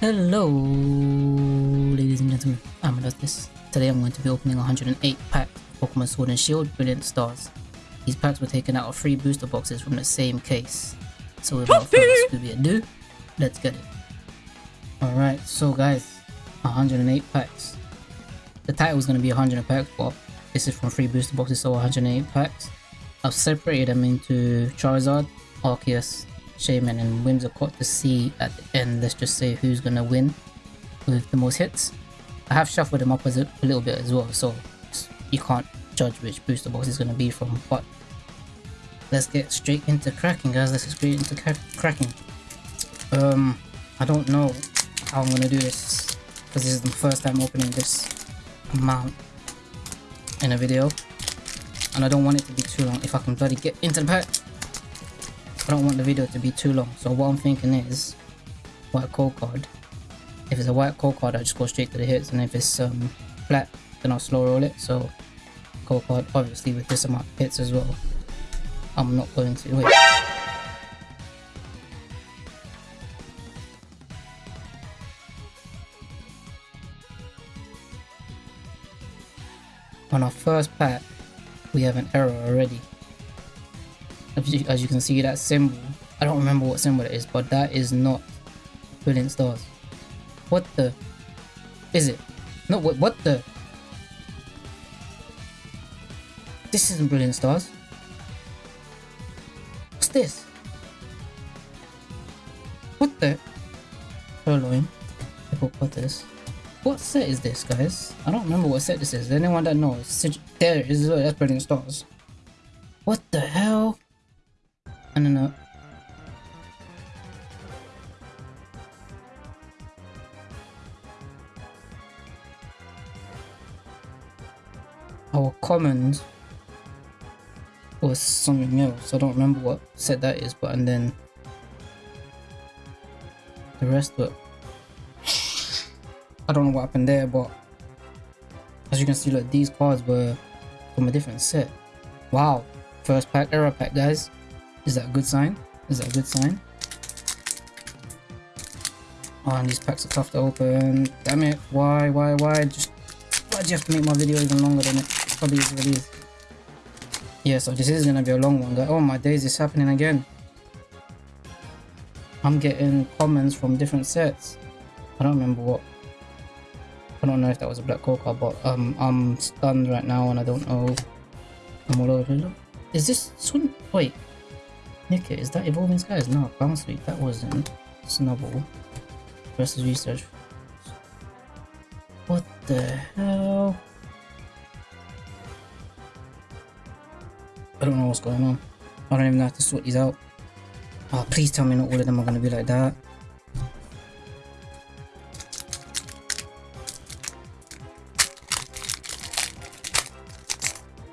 Hello, ladies and gentlemen. I'm this. Today I'm going to be opening 108 packs of Pokemon Sword and Shield Brilliant Stars. These packs were taken out of three booster boxes from the same case. So without further ado, let's get it. Alright, so guys, 108 packs. The title is going to be 100 packs, but this is from three booster boxes, so 108 packs. I've separated them into Charizard, Arceus, Shaymin and Whimsicott to see at the end, let's just say who's gonna win with the most hits. I have shuffled them up a, a little bit as well, so you can't judge which booster box is gonna be from, but let's get straight into cracking guys, let's get straight into cracking. Um, I don't know how I'm gonna do this, because this is the first time opening this amount in a video, and I don't want it to be too long if I can bloody get into the pack. I don't want the video to be too long. So what I'm thinking is white code card. If it's a white code card, I just go straight to the hits, and if it's um, flat, then I'll slow roll it. So code card, obviously with this amount of hits as well. I'm not going to wait. On our first pack, we have an error already as you can see that symbol I don't remember what symbol it is but that is not brilliant stars. What the is it? No what, what the? This isn't brilliant stars. What's this? What the? Purrloin Hippopotamus what this. What set is this guys? I don't remember what set this is. Anyone that knows there is that's brilliant stars. What the hell else. I don't remember what set that is, but and then the rest it. I don't know what happened there, but as you can see, like these cards were from a different set. Wow, first pack error pack, guys. Is that a good sign? Is that a good sign? Oh, and these packs are tough to open. Damn it. Why, why, why? Just why do you have to make my video even longer than it probably is already is? Yeah, so this is gonna be a long one. Oh my days, it's happening again. I'm getting comments from different sets. I don't remember what. I don't know if that was a black coca, but um, I'm stunned right now and I don't know. I'm all over. Is this swim? Wait, Nickit, is that Evolving Skies? No, Bounce Sweep, that wasn't. Snubbull. Versus Research. What the hell? Don't know what's going on. I don't even know how to sort these out. Oh, please tell me not all of them are going to be like that.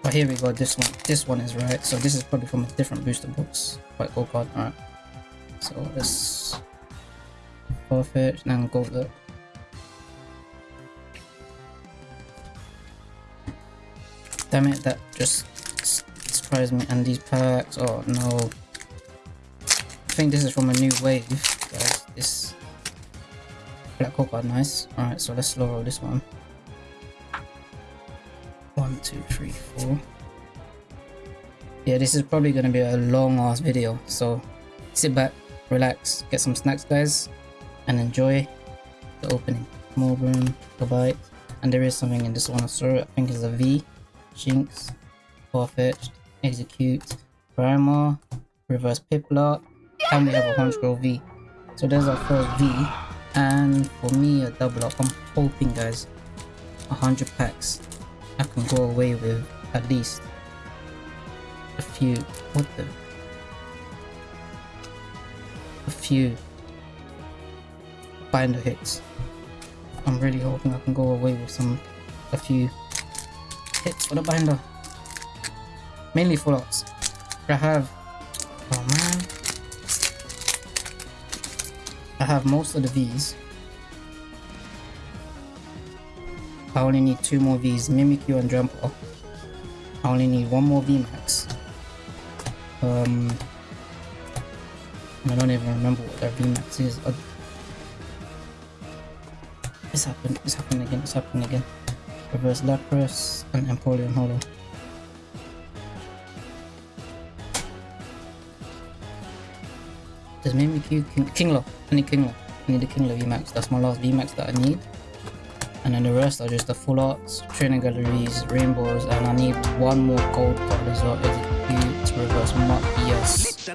But here we go, this one. This one is right. So this is probably from a different booster box. Quite cool card. Alright. So let's forfeit and go there. Damn it, that just surprised me. And these packs, oh no. I think this is from a new wave, guys. This black card, nice. Alright, so let's slow roll this one. One, two, three, four. Yeah, this is probably going to be a long ass video. So sit back, relax, get some snacks guys, and enjoy the opening. Moreburn, Gabite, and there is something in this one. So I think it's a V, Shinx, Farfetch'd, Execute, Primer, Reverse Piplup, and we have a Honchkrow V. So there's our first V, and for me a double up. I'm hoping guys, 100 packs. I can go away with at least a few what the a few binder hits I'm really hoping I can go away with some a few hits for the binder mainly full arts I have oh man I have most of the V's I only need two more V's, Mimikyu and Drampa. I only need one more VMAX. Um, I don't even remember what that VMAX is. Uh, It's happened. It's happening again. It's happening again. Reverse Lapras and Empoleon Hollow. Does Mimikyu King Kingler? I need Kingler. I need the Kingler VMAX. That's my last VMAX that I need. And then the rest are just the full arts, training galleries, rainbows, and I need one more gold card as well. Execute reverse mark. Yes.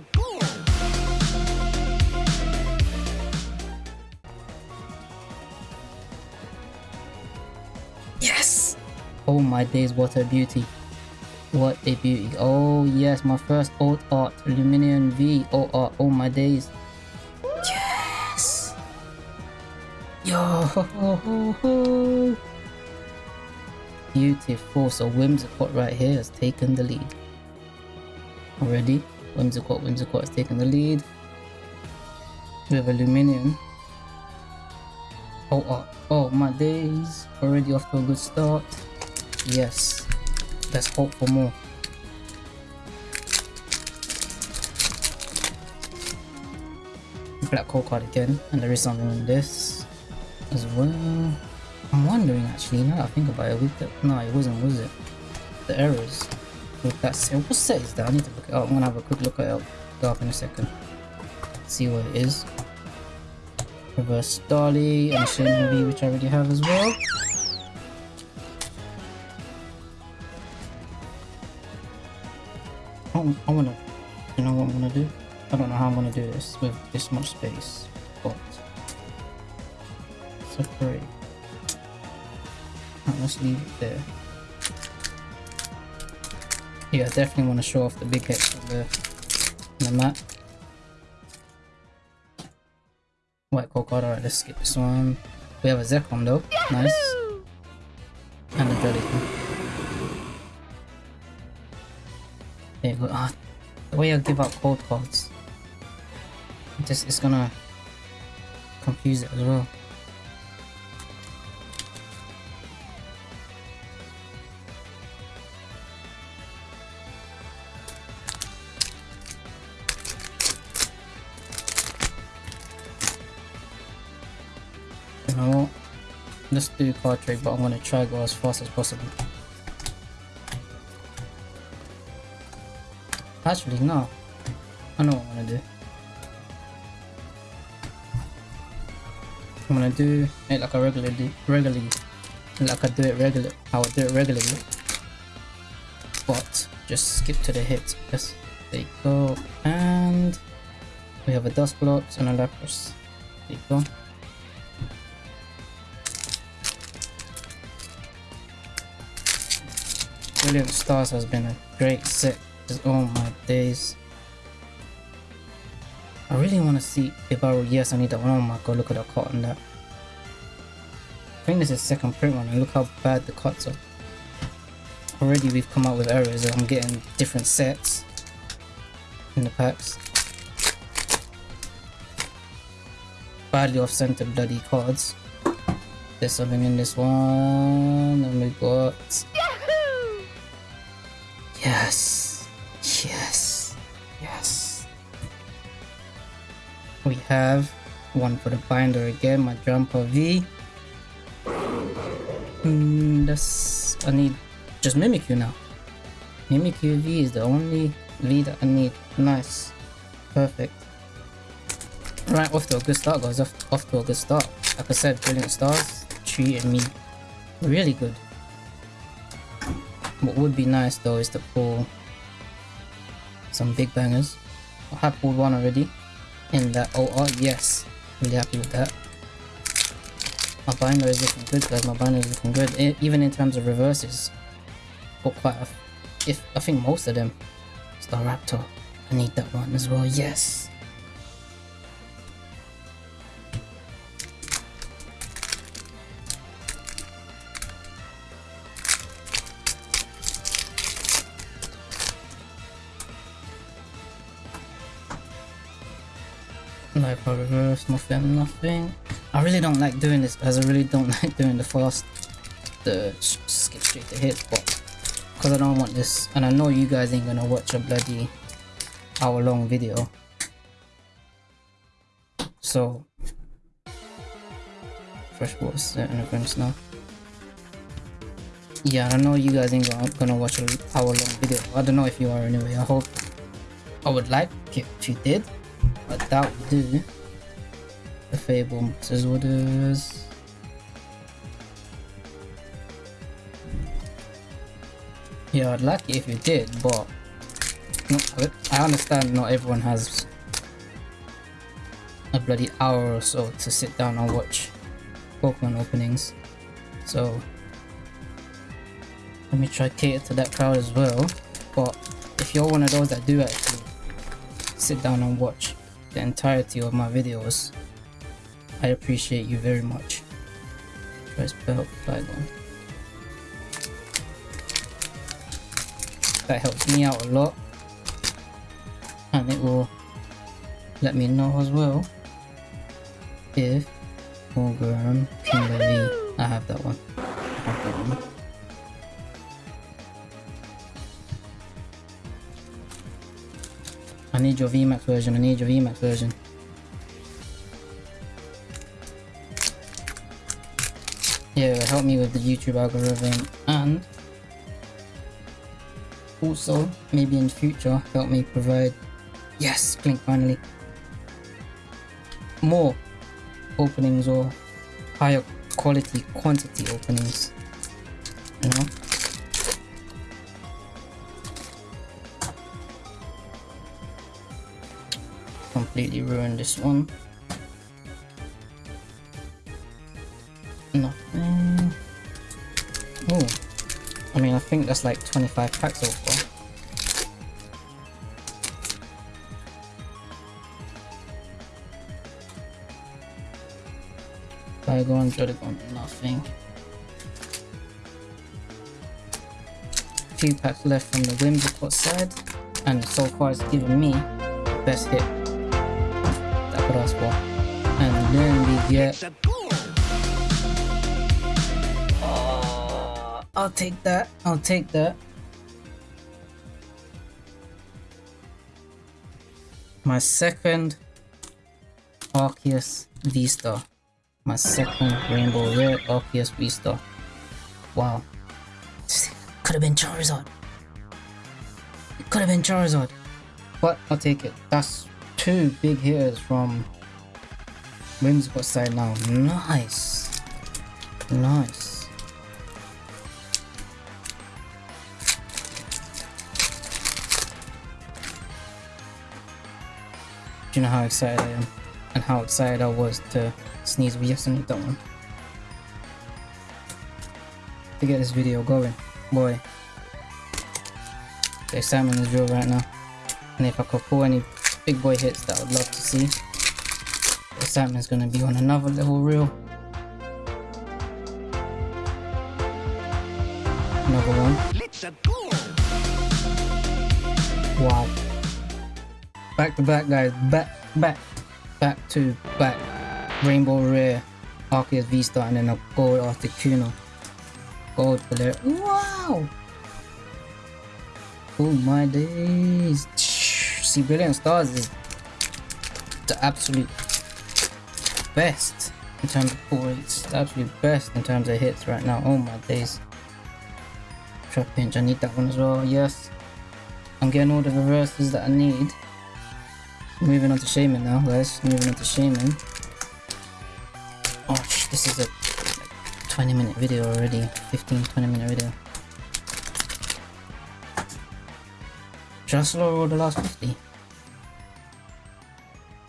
Yes! Oh my days, what a beauty. What a beauty. Oh yes, my first old art, Lumineon V. Oh, art. oh my days. Yes! Yo ho ho ho ho! Beautiful. So Whimsicott right here has taken the lead. Already, Whimsicott, Whimsicott has taken the lead. We have a Lumineon. Oh, oh, oh my days. Already off to a good start. Yes. Let's hope for more. Black hole card again, and there is something in this as well. I'm wondering actually, now that I think about it, with the, no it wasn't, was it? The errors with that set, what set is that? I need to look it up, I'm gonna have a quick look at it, up in a second. See what it is. Reverse Dolly and Shin V, which I already have as well. I, I wanna, you know what I'm gonna do? I don't know how I'm gonna do this with this much space, but separate. Right, let's leave it there. Yeah, I definitely want to show off the big hits on the, on the map. White code card, alright, let's skip this one. We have a Zekrom though, nice. And a Jellyfin. Go. Ah, the way I give out code cards. Just it's gonna confuse it as well. You know what? Let's do card trick, but I'm gonna try go as fast as possible. Actually, no. I know what I'm gonna do. I'm gonna do it like I regularly, regularly, like I do it regular, I do it regularly. But just skip to the hits. Yes, there you go. And we have a Dusclops and a Lapras. There you go. Brilliant Stars has been a great set. Just, oh my days. I really want to see if I yes I need that one. Oh my god, look at the cut on that. I think this is second print one and look how bad the cuts are. Already we've come out with errors I'm getting different sets in the packs. Badly off center bloody cards. There's something in this one and we got Yes. Yes. We have one for the binder again, my jumper V. Mm, that's I need just Mimikyu now. Mimikyu V is the only V that I need. Nice. Perfect. Right, off to a good start guys, off, off to a good start. Like I said, Brilliant Stars treated me really good. What would be nice though is to pull some big bangers. I have pulled one already in that OR, oh, yes. Really happy with that. My binder is looking good guys, my binder is looking good. Even in terms of reverses. Got quite a, if I think most of them. Staraptor. I need that one as well, yes. No reverse, nothing, nothing. I really don't like doing this as I really don't like doing the fast, the skip straight to hit, but because I don't want this, and I know you guys ain't gonna watch a bloody hour long video. So freshwater certain events now. Yeah, I know you guys ain't gonna, gonna watch an hour long video. I don't know if you are anyway. I hope I would like it if you did, but that would do. The Fable Masters orders. Yeah, I'd like it if you did, but I understand not everyone has a bloody hour or so to sit down and watch Pokemon openings. So let me try cater to that crowd as well. But if you're one of those that do actually sit down and watch the entirety of my videos, I appreciate you very much. Try spell Flygon. That helps me out a lot. And it will let me know as well if Morgan, Kimberly, I have that one. I have that one. Need your VMAX version, I need your VMAX version. Yeah, help me with the YouTube algorithm. And also maybe in the future help me provide yes Klink finally. More openings or higher quality quantity openings you know completely ruined this one. Nothing. Oh I mean I think that's like 25 packs so far. Flygon, Jodagon, nothing. Few packs left from the Whimsicott side, and so far it's given me best hit And then we get. Uh, I'll take that. I'll take that. My second Arceus V-Star my second rainbow rare Arceus V-Star. Wow. Could have been Charizard. It could have been Charizard. But I'll take it. That's two big hitters from Whimsicott side now. Nice. Nice. Do you know how excited I am? And how excited I was to sneeze just need that one to get this video going boy the excitement is real right now and if I could pull any big boy hits that I would love to see is gonna be on another level real another one wow back to back guys back back back to back Rainbow Rare, Arceus V-Star, and then a Gold Articuno. Gold Player. Wow! Oh my days. See, Brilliant Stars is the absolute best in terms of pull rates. The absolute best in terms of hits right now. Oh my days. Trapinch, I need that one as well. Yes. I'm getting all the reverses that I need. Moving on to Shaymin now, guys. Moving on to Shaymin. Oh, this is a 20 minute video already. 15 20 minute video. Just lower the last 50.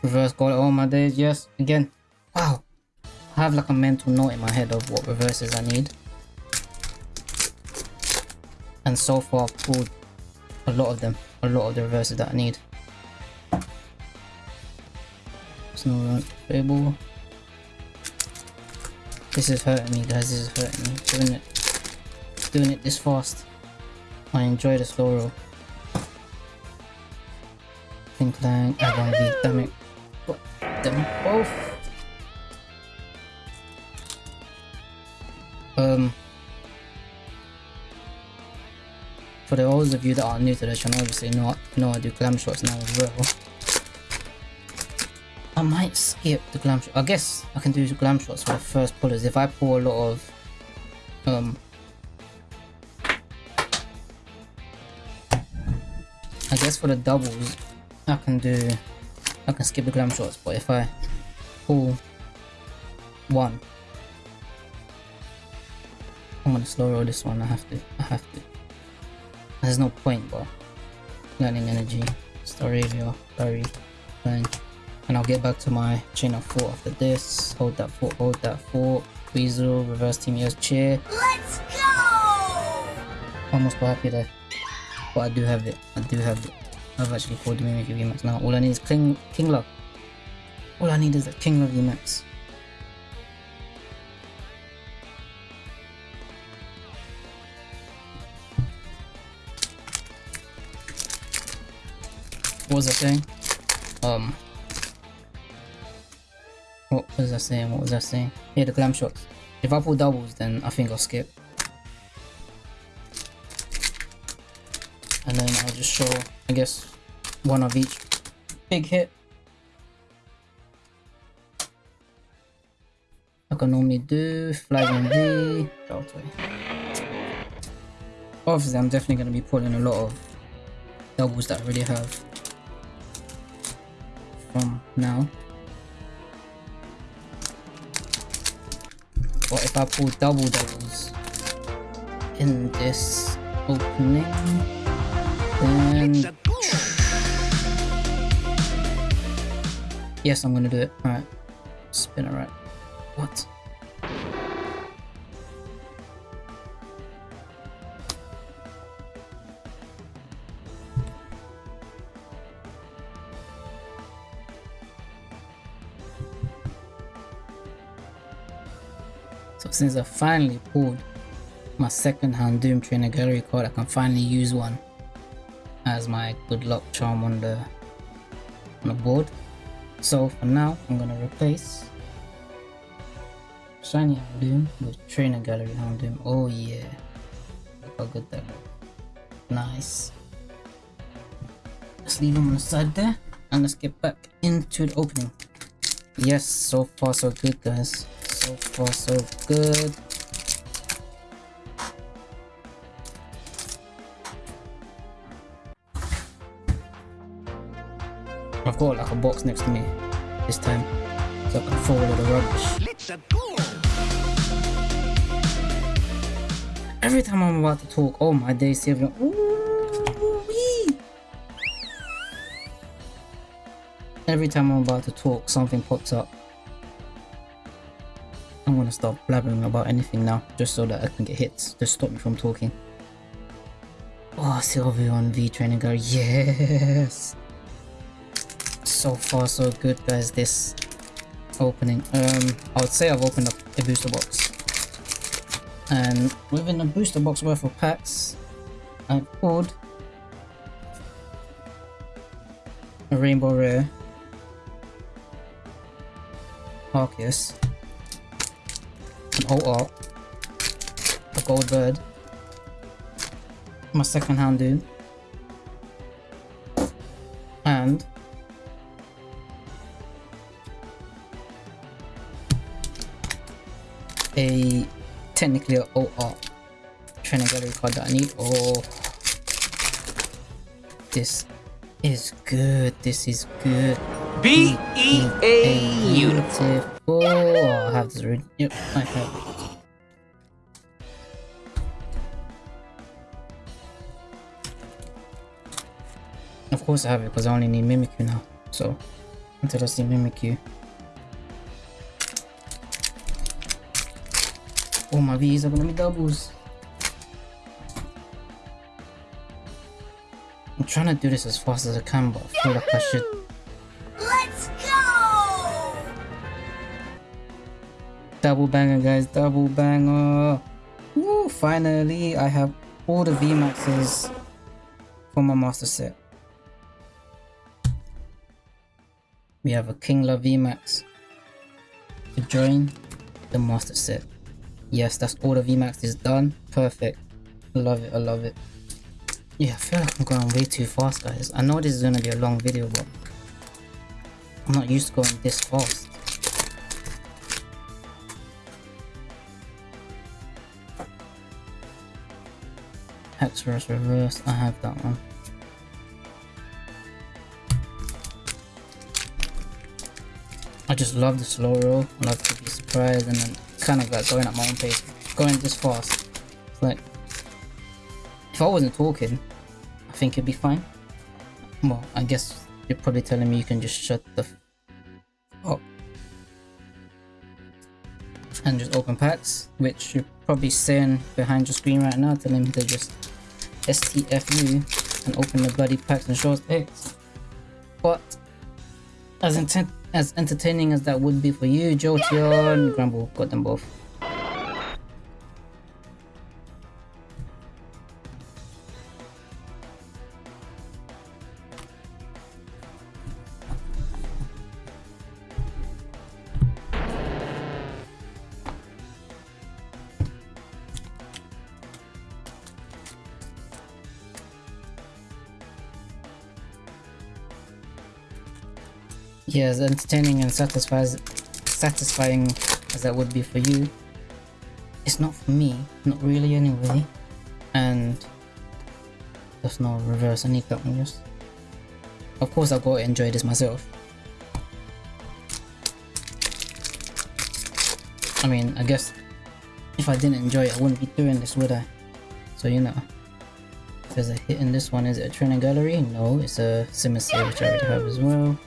Reverse goal all oh, my days, yes. Again, wow. I have like a mental note in my head of what reverses I need. And so far I've pulled a lot of them. A lot of the reverses that I need. Snow Fable. This is hurting me guys, this is hurting me. Doing it doing it this fast. I enjoy the slow roll. Think Lang, Avon V, damn it. Got them both. Um for those of you that are new to the channel, obviously know, know I do glam shots now as well. I might skip the glam shot. I guess I can do glam shots for the first pullers. If I pull a lot of um I guess for the doubles I can do I can skip the glam shots but if I pull one I'm gonna slow roll this one. I have to I have to. There's no point but learning energy Staravia, Barry, Bang and I'll get back to my chain of four after this. Hold that four hold that four Weasel, reverse team yes chair. Let's go! almost happy there. But I do have it I do have it I've actually called the Mimikyu VMAX now all I need is King Kingler all I need is a Kingler VMAX what was I saying? Um what was I saying? What was I saying? Yeah, the glam shots. If I pull doubles, then I think I'll skip. Show, I guess, one of each big hit. I normally do, flag on V, Delta. Obviously, I'm definitely going to be pulling a lot of doubles that I already have from now. But if I pull double doubles in this opening, then It's a go! yes, I'm gonna do it. Alright, spin it right. What? So since I finally pulled my second Houndoom Trainer Gallery card, I can finally use one as my good luck charm on the on the board. So for now, I'm gonna replace Shiny Houndoom with Trainer Gallery Houndoom. Oh yeah, look how good that looks. Nice. Let's leave them on the side there, and let's get back into the opening. Yes, so far so good, guys. So far so good. I've got like a box next to me this time, so I can throw all the rubbish. Let's a go! Every time I'm about to talk, oh my day, Sylveon. Ooh-wee. Every time I'm about to talk, something pops up. I'm gonna stop blabbering about anything now, just so that I can get hits. Just stop me from talking. Oh, Sylveon V training girl, yes! So far, so good, guys. This opening. Um, I would say I've opened up a booster box. And within the booster box worth of packs I pulled a rainbow rare. Arceus. An old art. A gold bird. My second hand dude and a technically a oh, oh. OR trainer gallery card that I need. Oh, this is good. This is good. B E A Beautiful. Oh, I have this. Yep, I have. Of course I have it because I only need Mimikyu now. So until I see Mimikyu. V's are gonna be doubles. I'm trying to do this as fast as I can, but I feel like I should. Let's go! Double banger, guys, double banger. Woo, finally, I have all the VMAXs for my master set. We have a Kingler VMAX to join the master set. Yes, that's all the VMAX is done. Perfect. I love it, I love it. Yeah, I feel like I'm going way too fast, guys. I know this is gonna be a long video, but I'm not used to going this fast. Hexorus reverse, I have that one. I just love the slow roll, I love to be surprised and then kind of like going at my own pace, going this fast. Like, if I wasn't talking, I think it'd be fine. Well, I guess you're probably telling me you can just shut the up and just open packs, which you're probably saying behind your screen right now, telling me to just STFU and open the bloody packs and shorts picks. But as intent as entertaining as that would be for you, Jolteon, Grumble got them both. Yeah, as entertaining and satisfies, satisfying as that would be for you, it's not for me, not really anyway. And there's no reverse any counters. Of course, got to enjoy this myself. I mean, I guess if I didn't enjoy it, I wouldn't be doing this, would I? So, you know. There's a hit in this one, is it a training gallery? No, it's a Simisay, which I already have as well.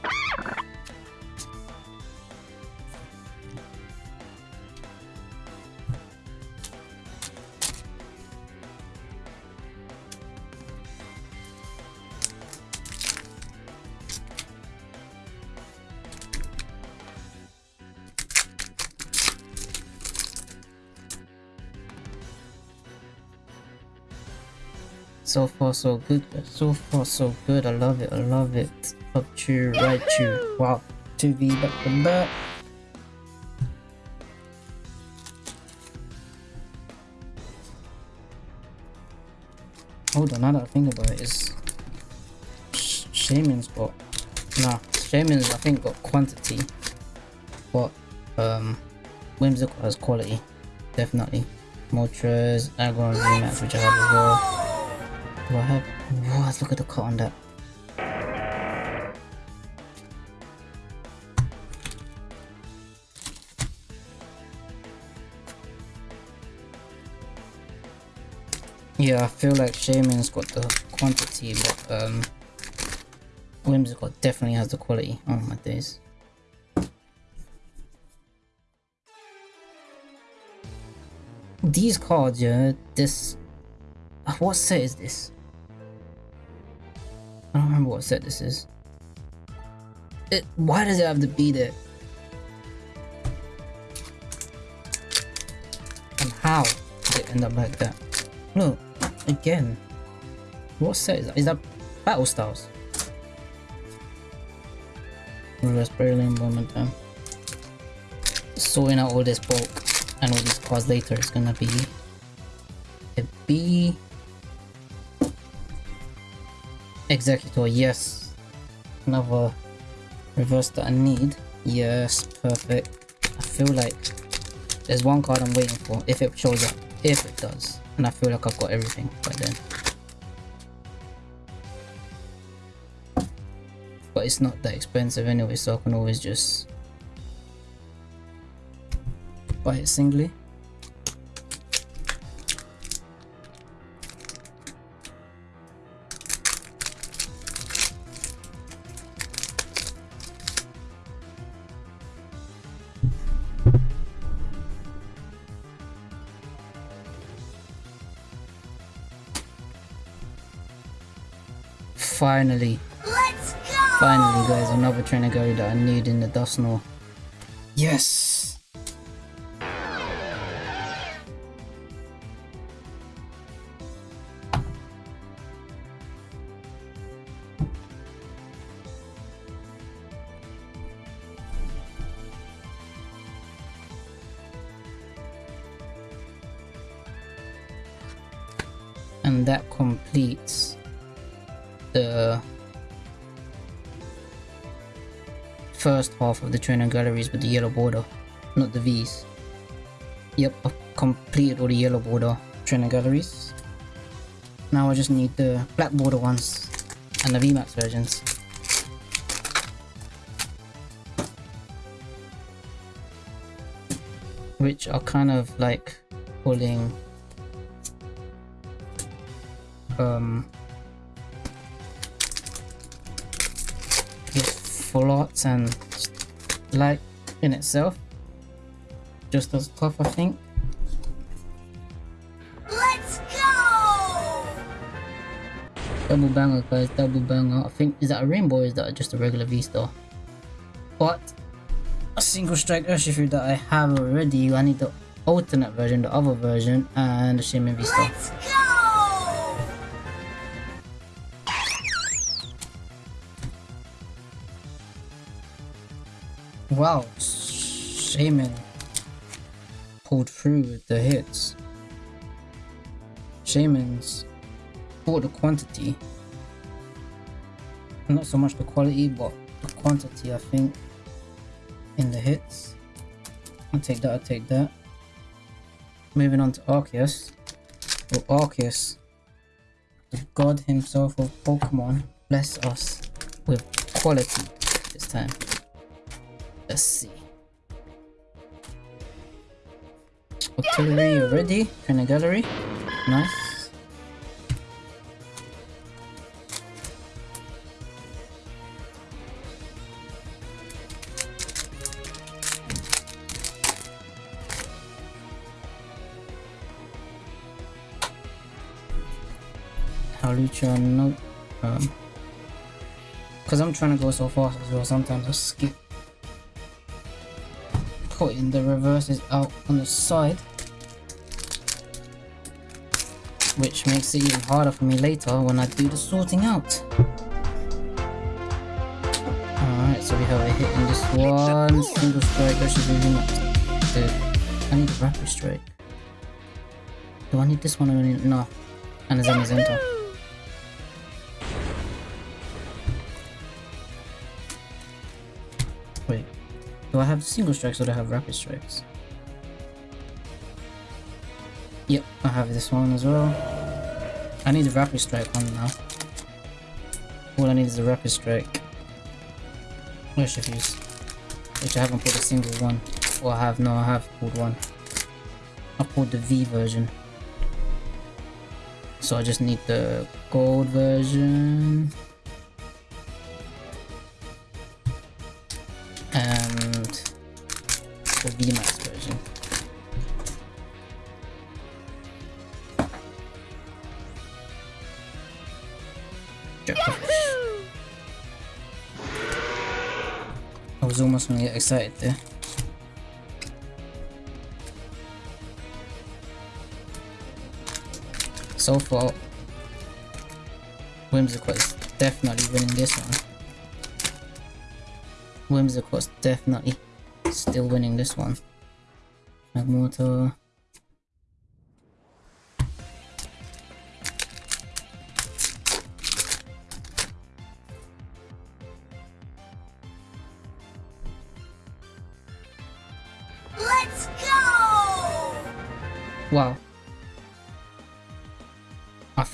So far so good. So far so good. I love it. I love it. Up to right to wow. to be back to back. Hold on, now that I think about it, is Sh Shaymin's got nah. Shaymin's I think got quantity, but um, Whimsicott has quality, definitely. Moltres, Aggron VMAX, which I have as well. Do I have? What? Look at the cut on that. Yeah, I feel like Shaymin's got the quantity, but um, Whimsicott definitely has the quality. Oh my days. These cards, yeah, this... What set is this? I don't remember what set this is. It, why does it have to be there? And how did it end up like that? Look, again. What set is that? Is that Battle Styles? Reverse Brilliant moment time. Sorting out all this bulk and all these cards later is gonna be a B Executor, yes. Another reverse that I need. Yes, perfect. I feel like there's one card I'm waiting for if it shows up. If it does. And I feel like I've got everything by then. But it's not that expensive anyway, so I can always just buy it singly. Finally, Let's go! finally guys, another trainer that I need in the Dusknoir. Yes! The trainer galleries with the yellow border, not the V's. Yep, I've completed all the yellow border trainer galleries. Now I just need the black border ones and the VMAX versions. Which are kind of like pulling um just full arts and light in itself. Just as tough I think. Let's go! double banger guys. Double banger. I think is that a rainbow or is that just a regular V-star but a single strike Urshifu that I have already. I need the alternate version the other version and the Shaymin V-star Wow, Shaymin pulled through with the hits. Shaymin's bought the quantity. Not so much the quality, but the quantity, I think, in the hits. I'll take that, I'll take that. Moving on to Arceus. Well, Arceus, the god himself of Pokemon, bless us with quality this time. Let's see. Artillery ready. the gallery. Nice. Halucha, no. Um, Because I'm trying to go so fast as well, sometimes I skip putting the reverses out on the side which makes it even harder for me later when I do the sorting out. Alright so we have a hit in this one. Single strike versus moving up Dude, I need a rapid strike. Do I need this one or no. And a Zenizenta do I have single strikes or do I have rapid strikes? Yep, I have this one as well. I need the rapid strike one now. All I need is the rapid strike. Where's fuse? Which I haven't pulled a single one. Or I have, no, I have pulled one. I pulled the V version. So I just need the gold version. I was almost gonna get excited there. So far, Whimsicott is definitely winning this one. Whimsicott's definitely still winning this one. Magmortar.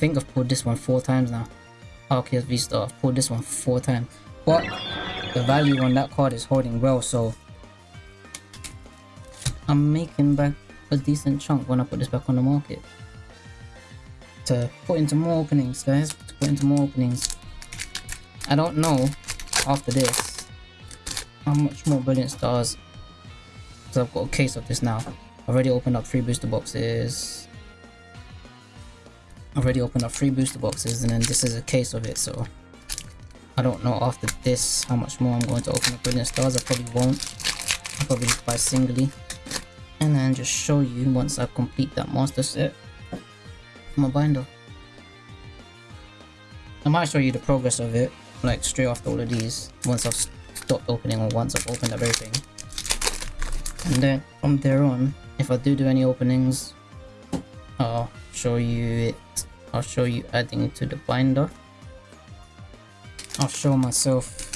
Think I've pulled this one four times now. Arceus V-Star, I've pulled this one four times. But the value on that card is holding well, so I'm making back a decent chunk when I put this back on the market. To put into more openings, guys. To put into more openings. I don't know after this how much more brilliant stars. Because I've got a case of this now. I've already opened up three booster boxes. Already opened up three booster boxes and then this is a case of it so I don't know after this how much more I'm going to open up brilliant stars. I probably won't. I'll probably just buy singly. And then just show you once I complete that master set. My binder. I might show you the progress of it, like straight after all of these, once I've stopped opening or once I've opened up everything. And then from there on, if I do do any openings, I'll show you it. I'll show you adding it to the binder. I'll show myself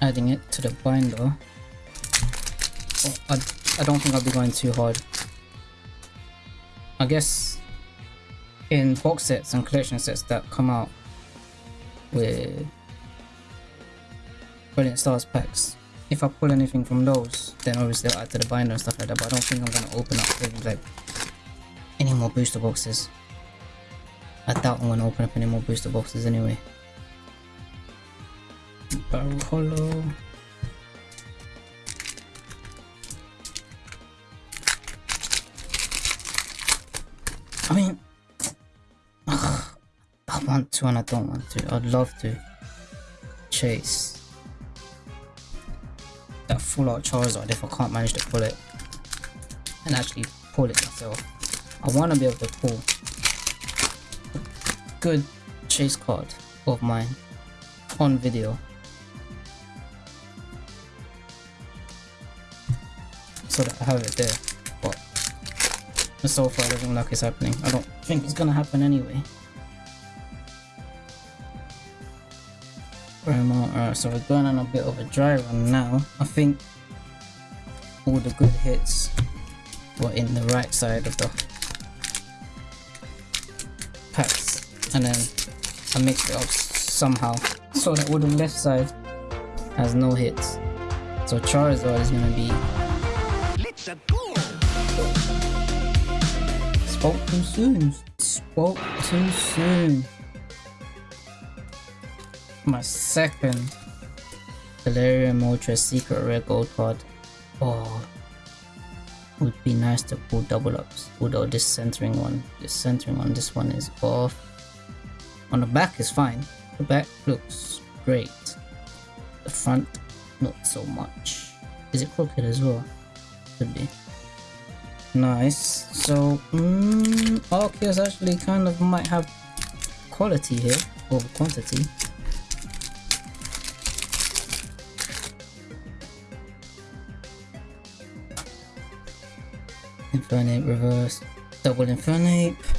adding it to the binder. Oh, I, I don't think I'll be going too hard. I guess in box sets and collection sets that come out with Brilliant Stars packs, if I pull anything from those, then obviously I'll add to the binder and stuff like that, but I don't think I'm gonna open up any, like any more booster boxes. I doubt I'm gonna open up any more booster boxes anyway. Barrel hollow. I mean, I want to and I don't want to. I'd love to chase that full art Charizard if I can't manage to pull it and actually pull it myself. I want to be able to pull good chase card of mine on video. So that I have it there, but so far doesn't look like it's happening. I don't think it's gonna happen anyway. Alright, so we're going on a bit of a dry run now. I think all the good hits were in the right side of the And then I mixed it up somehow so that all the left side has no hits. So Charizard is gonna be spoke too soon. Spoke too soon. My second Galarian Moltres Secret Rare Gold card. Oh, would be nice to pull double ups. Although this centering one, this centering on this one is off. On the back is fine. The back looks great. The front, not so much. Is it crooked as well? Could be. Nice. So, mm, Arceus actually kind of might have quality here over quantity. Infernape reverse, double Infernape.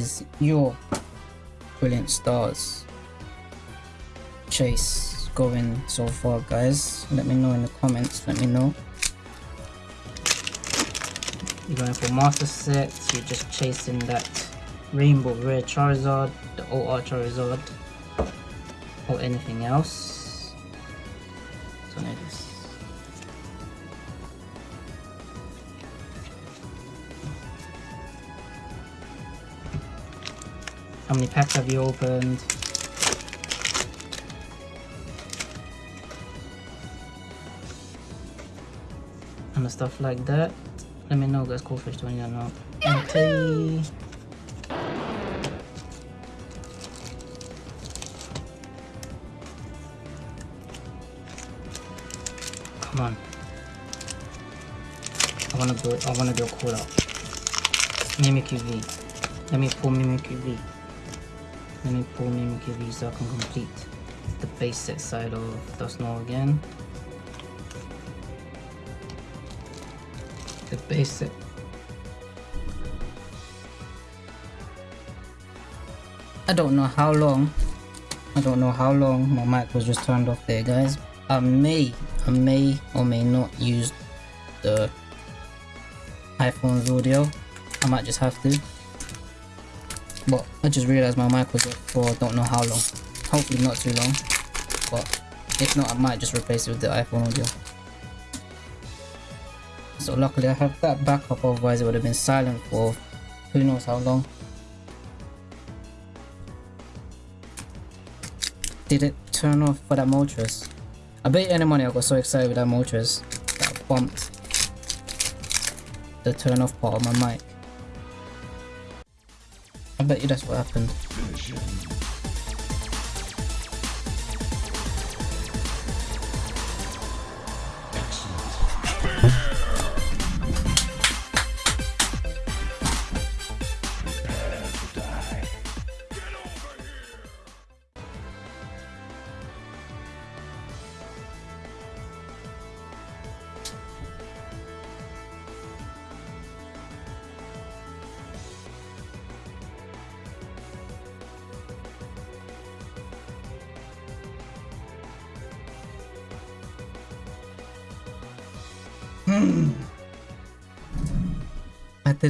Is your brilliant stars chase going so far guys? Let me know in the comments, let me know. You're going for master sets, you're just chasing that rainbow rare Charizard, the old OR Charizard, or anything else. So like this. How many packs have you opened? And stuff like that. Let me know guys, cool fish 20 or not. Okay. Come on. I wanna do I wanna a cool out. Mimikyu V. Let me pull Mimikyu V. Let me pull Mimikyu V so I can complete the set side of Dusknoir again. The set. I don't know how long. I don't know how long my mic was just turned off there guys. I may, I may or may not use the iPhone's audio. I might just have to. I just realized my mic was off for don't know how long. Hopefully not too long. But if not, I might just replace it with the iPhone audio. So luckily I have that backup, otherwise it would have been silent for who knows how long. Did it turn off for that Moltres? I bet any money I got so excited with that Moltres that I bumped the turn off part of my mic. I bet you that's what happened.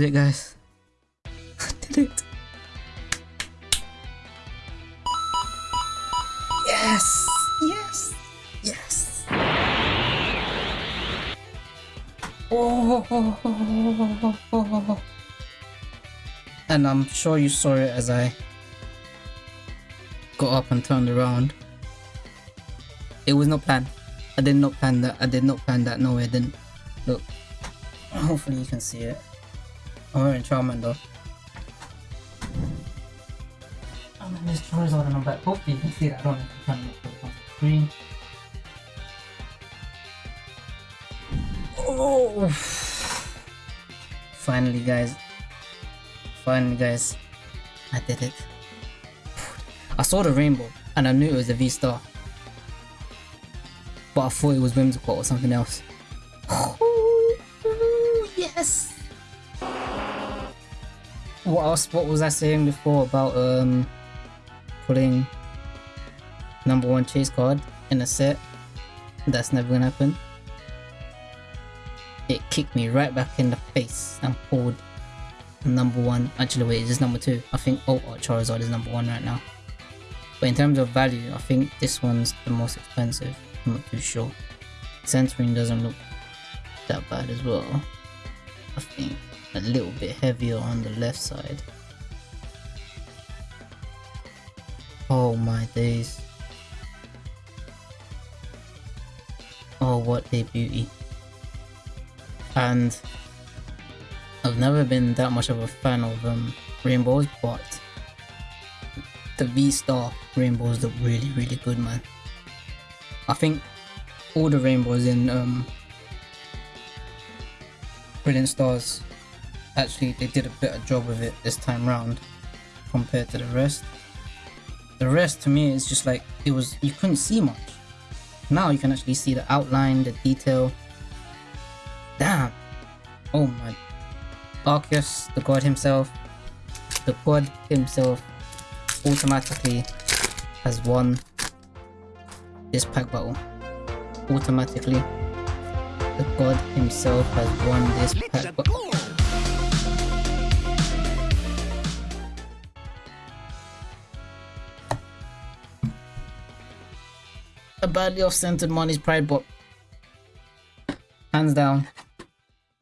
Did it, guys. I did it. Yes! Yes! Yes! Oh! And I'm sure you saw it as I got up and turned around. It was not planned. I did not plan that. I did not plan that. No, I didn't. Look. Hopefully you can see it. I'm wearing Charmander. I'm in this Charizard and I'm back. Hopefully you can see that. I don't know if you can look on the screen. Oh! Finally, guys. Finally, guys. I did it. I saw the rainbow and I knew it was a V-Star. But I thought it was Whimsicott or something else. What else? What was I saying before about um putting number one chase card in a set? That's never gonna happen. It kicked me right back in the face and pulled number one. Actually, wait, is this number two? I think oh, oh Charizard is number one right now. But in terms of value, I think this one's the most expensive. I'm not too sure. Centering doesn't look that bad as well. I think a little bit heavier on the left side. Oh my days. Oh what a beauty. And I've never been that much of a fan of um, rainbows, but the V-Star rainbows look really really good man. I think all the rainbows in um, Brilliant Stars actually they did a better job of it this time round compared to the rest. The rest to me is just like it was you couldn't see much. Now you can actually see the outline, the detail. Damn. Oh my. Arceus, the god himself, the god himself automatically has won this pack battle. Automatically, the god himself has won this pack battle. Badly off-centered Marnie's Pride, but hands down,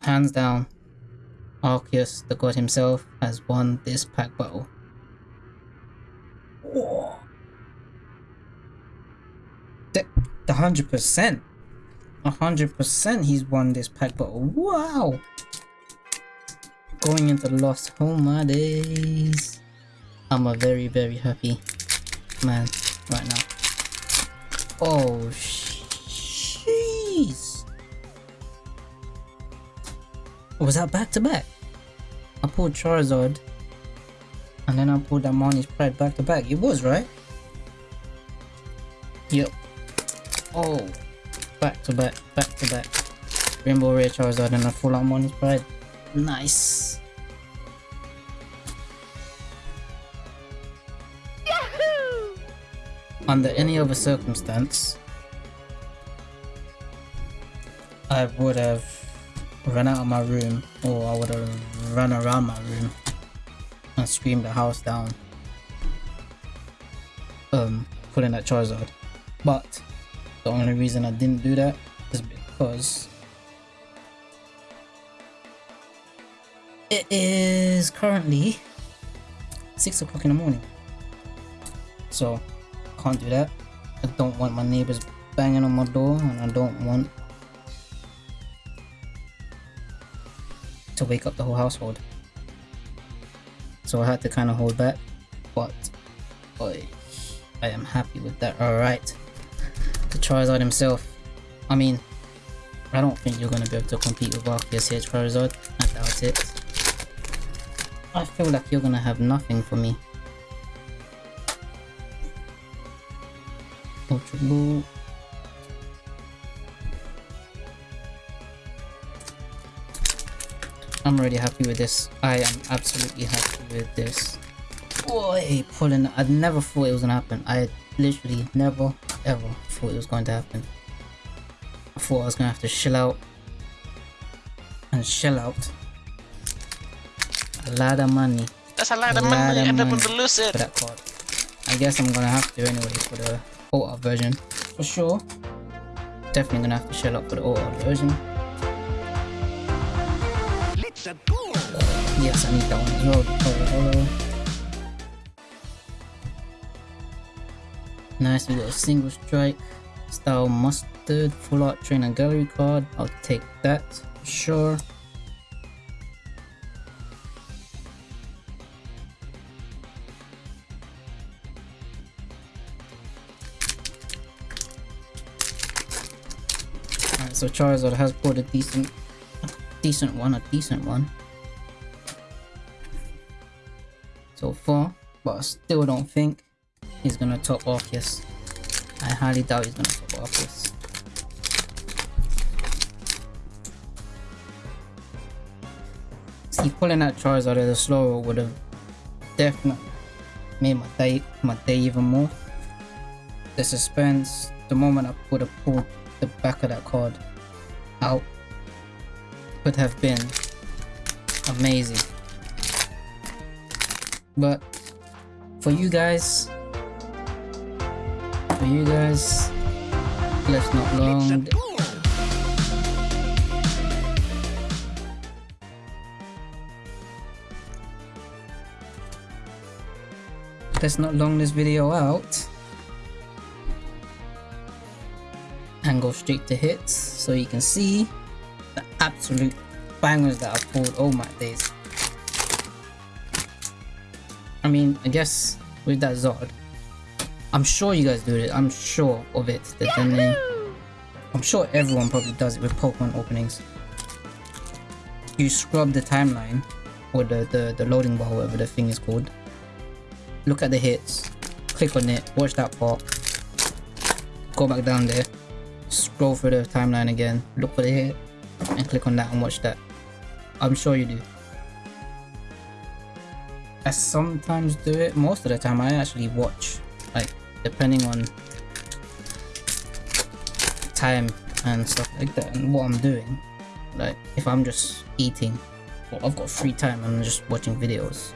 hands down, Arceus, the god himself, has won this pack battle. The, the 100%. a 100% he's won this pack battle. Wow. Going into Lost Home my days. I'm a very, very happy man right now. Oh, jeez. Was that back to back? I pulled Charizard. And then I pulled Marnie's Pride back to back. It was, right? Yep. Oh. Back to back, back to back. Rainbow Rare Charizard and a full Marnie's Pride. Nice. Under any other circumstance, I would have run out of my room or I would have run around my room and screamed the house down. Um, pulling that Charizard. But the only reason I didn't do that is because it is currently six o'clock in the morning. So can't do that. I don't want my neighbors banging on my door and I don't want to wake up the whole household. So I had to kind of hold back, but boy, I am happy with that. Alright, the Charizard himself. I mean, I don't think you're going to be able to compete with Arceus here, Charizard. I doubt it. I feel like you're going to have nothing for me. I'm already happy with this. I am absolutely happy with this. Boy, pulling. I never thought it was gonna happen. I literally never ever thought it was going to happen. I thought I was gonna have to shell out and shell out a lot of money That's a lot of A lot money of and I'm money. gonna lose it. for that card. I guess I'm gonna have to anyway for the art version. For sure. Definitely gonna have to shell up for the art version. Let's. Yes, I need that one as well. Holo, holo. Nice, we got a single strike. Style mustard, full art trainer gallery card. I'll take that, for sure. So Charizard has pulled a decent, a decent one, a decent one. so far, but I still don't think he's gonna top Arceus. I highly doubt he's gonna top Arceus. See, pulling that Charizard as a slow would have definitely made my day my day even more. The suspense, the moment I would have pulled the back of that card out could have been amazing. But for you guys, for you guys, let's not long. Let's not long this video out and go straight to hits so you can see the absolute bangers that I've pulled. all my days! I mean, I guess with that Zod, I'm sure you guys do it. I'm sure of it. They, I'm sure everyone probably does it with Pokemon openings. You scrub the timeline or the, the, the loading bar, whatever the thing is called. Look at the hits, click on it, watch that part, go back down there, scroll through the timeline again, look for the hit, and click on that and watch that. I'm sure you do. I sometimes do it. Most of the time, I actually watch, like depending on time and stuff like that, and what I'm doing. Like if I'm just eating, or I've got free time and I'm just watching videos,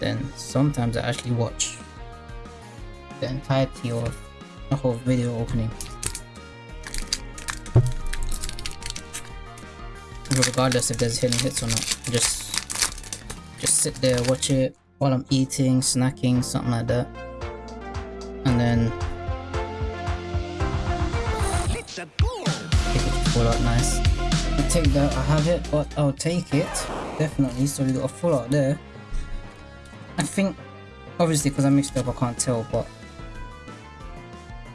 then sometimes I actually watch the entirety of the whole video opening. Regardless if there's hidden hits or not, just just sit there, watch it while I'm eating, snacking, something like that. And then take it full art nice. I take that, I have it, but I'll take it. Definitely, so we got a full art there. I think, obviously because I mixed up I can't tell, but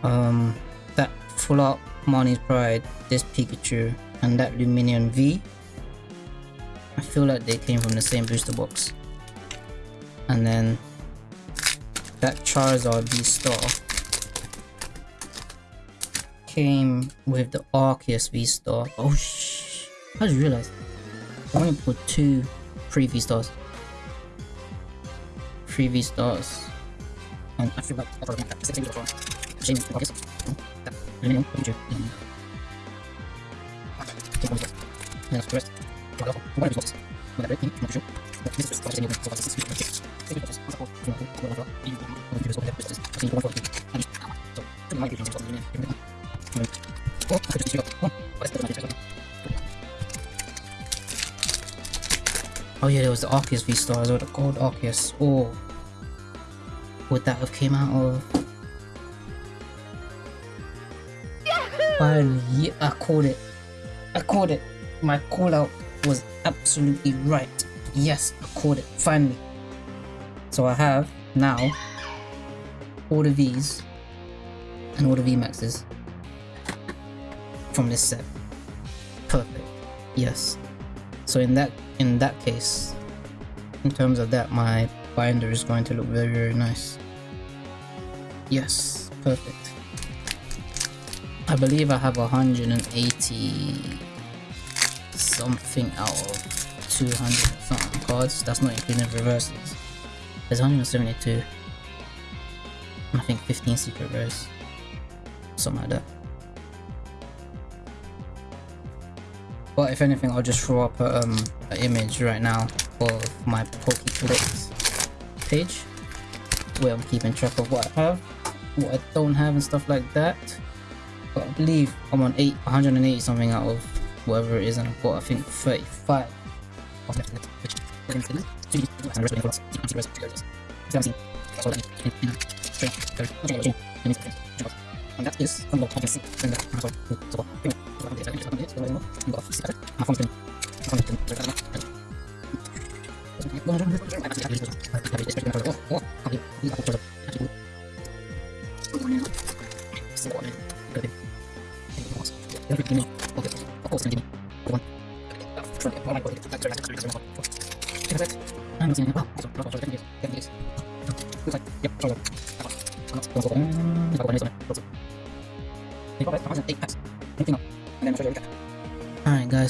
um, that full art Marnie's Pride, this Pikachu, and that Lumineon V, I feel like they came from the same booster box. And then that Charizard V Star came with the Arceus V Star. Oh sh! I just realized I only put two free V Stars. Free V Stars. And I feel Oh. Oh, Oh yeah, there was the Arceus V Stars or the Gold Arceus. Oh, would that have came out of? Finally, yeah, I called it. I called it. My call out was absolutely right. Yes, I called it. Finally. So I have now all the V's and all the Maxes from this set. Perfect. Yes. So in that in that case, in terms of that, my binder is going to look very very nice. Yes, perfect. I believe I have 180 something out of 200 something cards. That's not including reverses. There's 172. I think 15 secret rares. Something like that. But if anything, I'll just throw up um, an image right now of my PokeClicks page where I'm keeping track of what I have, what I don't have and stuff like that. But I believe I'm on 8, 180 something out of whatever it is and I've got I think 35 of left left, which we're going to do. So you do and the of the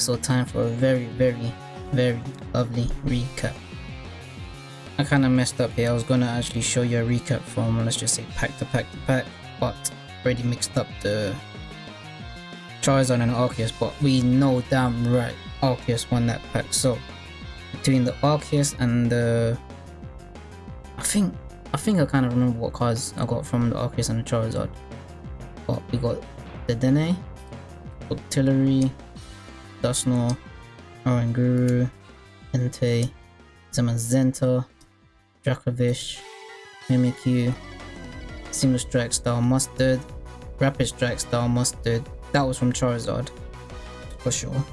so time for a very, very, very lovely recap. I kinda messed up here, I was gonna actually show you a recap from, let's just say pack to pack to pack, but already mixed up the Charizard and Arceus, but we know damn right Arceus won that pack, so between the Arceus and the... I think, I think I kinda remember what cards I got from the Arceus and the Charizard. But we got the Dene, Octillery, Dusknoir, Oranguru, Entei, Zamazenta, Dracovish, Mimikyu, Single Strike Style Mustard, Rapid Strike Style Mustard, that was from Charizard, for sure.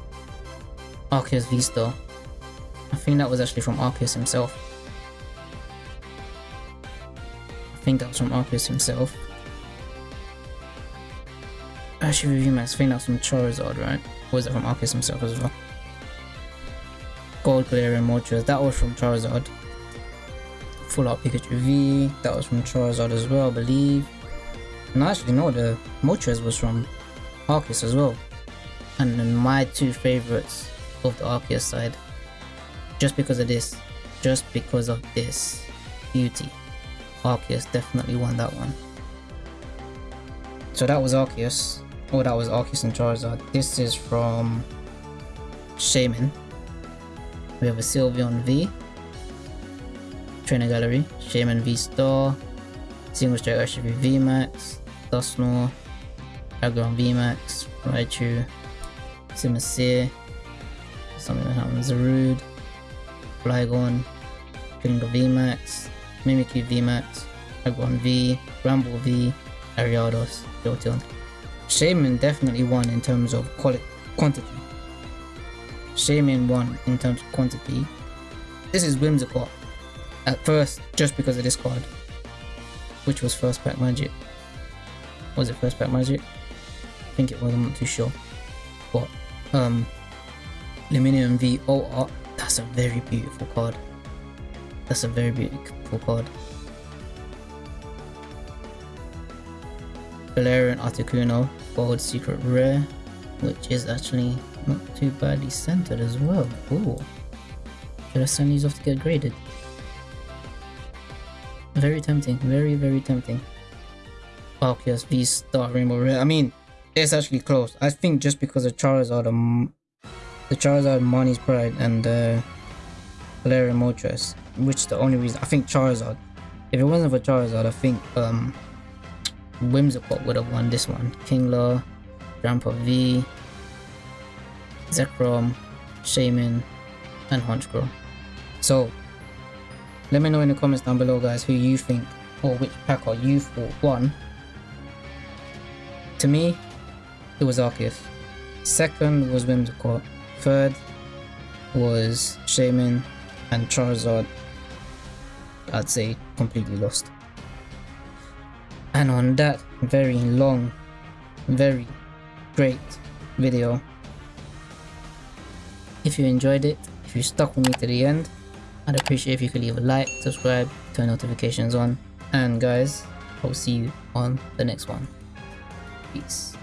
Arceus V-Star, I think that was actually from Arceus himself. I think that was from Arceus himself. Actually, Review Max, I think that's from Charizard, right? Was it from Arceus himself as well? Gold Galarian Moltres, that was from Charizard. Full Art Pikachu V, that was from Charizard as well, I believe. And actually, no, the Moltres was from Arceus as well. And then my two favorites of the Arceus side, just because of this, just because of this beauty, Arceus definitely won that one. So that was Arceus. Oh, that was Arceus and Charizard. This is from Shaymin. We have a Sylveon V. Trainer Gallery. Shaymin V Star. Single Strike Urshifu V Max. Dusknoir. Aggron V Max. Raichu. Simisear. Something that happens. Zarude. Flygon. Kingler V Max. Mimikyu V Max. Aggron V. Bramble V. Ariados. Jolteon. Shaymin definitely won in terms of quality, quantity. Shaymin won in terms of quantity. This is Whimsicott at first, just because of this card, which was first pack magic. Was it first pack magic? I think it was. I'm not too sure. But um, Lumineon V O art. That's a very beautiful card. That's a very beautiful card. Galarian Articuno, Gold Secret Rare, which is actually not too badly centered as well. Ooh. Should I send these off to get graded? Very tempting, very, very tempting. Arceus V Star Rainbow Rare. I mean, it's actually close. I think just because the Charizard, um, the Charizard, Marnie's Pride, and uh, Galarian Moltres, which the only reason I think Charizard. If it wasn't for Charizard, I think um, Whimsicott would have won this one. Kingler, Grandpa V, Zekrom, Shaymin, and Honchkrow. So, let me know in the comments down below guys who you think or which pack are you thought won. To me, it was Arceus. Second was Whimsicott. Third was Shaymin and Charizard. I'd say completely lost. And on that very long, very great video, if you enjoyed it, if you stuck with me to the end, I'd appreciate if you could leave a like, subscribe, turn notifications on, and guys, I'll see you on the next one. Peace.